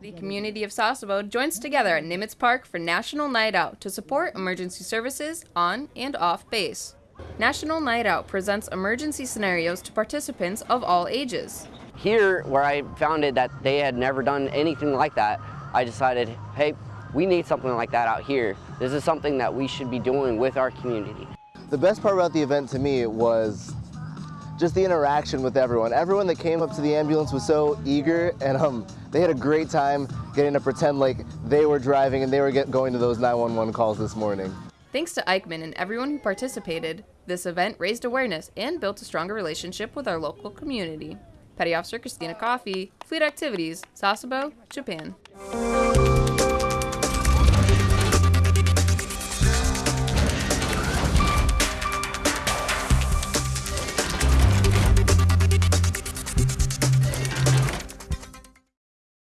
The community of Sasebo joins together at Nimitz Park for National Night Out to support emergency services on and off base. National Night Out presents emergency scenarios to participants of all ages. Here, where I found it that they had never done anything like that, I decided, hey, we need something like that out here. This is something that we should be doing with our community. The best part about the event to me was just the interaction with everyone. Everyone that came up to the ambulance was so eager and um, they had a great time getting to pretend like they were driving and they were get, going to those 911 calls this morning. Thanks to Eichmann and everyone who participated, this event raised awareness and built a stronger relationship with our local community. Petty Officer Christina Coffey, Fleet Activities, Sasebo, Japan.